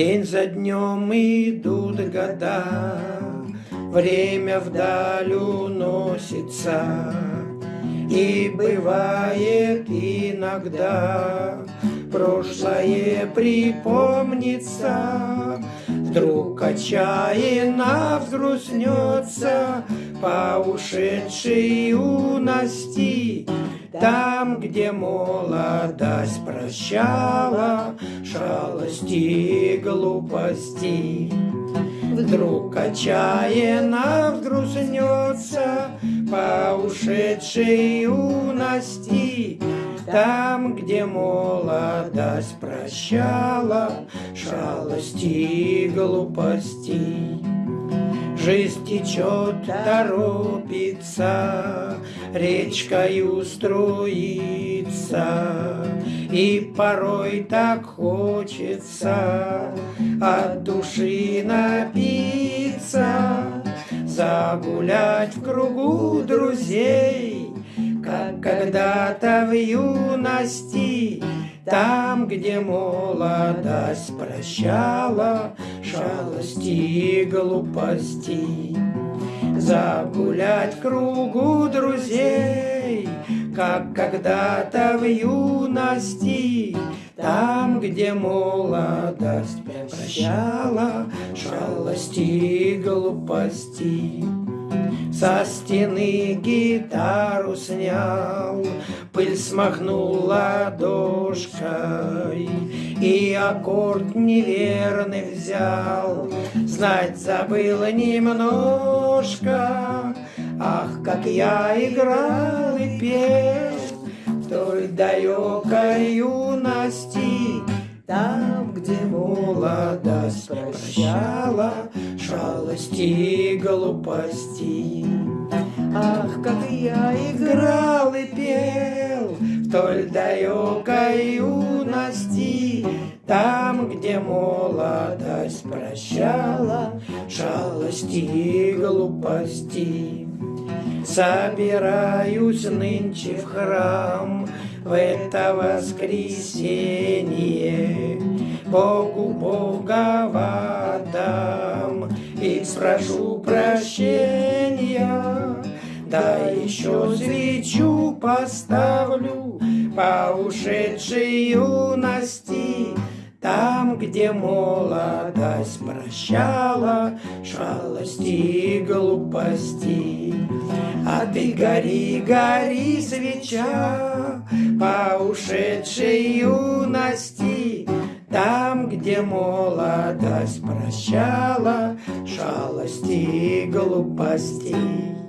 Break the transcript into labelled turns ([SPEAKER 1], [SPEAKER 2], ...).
[SPEAKER 1] День за днем идут года, Время вдаль уносится, И бывает иногда Прошлое припомнится, Вдруг отчаянно взгрустнется По ушедшей юности, там, где молодость прощала Шалости и глупости. Вдруг отчаянно взгрустнется По ушедшей юности, Там, где молодость прощала Шалости и глупости. Жизнь течет, торопится, речкою струится, И порой так хочется от души напиться, Загулять в кругу друзей, как когда-то в юности, там, где молодость прощала шалости и глупости. Загулять кругу друзей, как когда-то в юности, там, где молодость прощала шалости и глупости. Со стены гитару снял, Пыль смахнул ладошкой, И аккорд неверный взял, Знать забыл немножко. Ах, как я играл и пел В той далекой юности, Там, где молодость прощала Шалости и глупости. Ах, как я играл и пел в той далекой юности, Там, где молодость прощала шалости и глупости. Собираюсь нынче в храм в это воскресенье, Богу и спрошу прощения. Да еще свечу поставлю по ушедшей юности, Там, где молодость прощала шалости и глупости. А ты гори, гори, свеча по ушедшей юности, молодость прощала шалости и глупостей.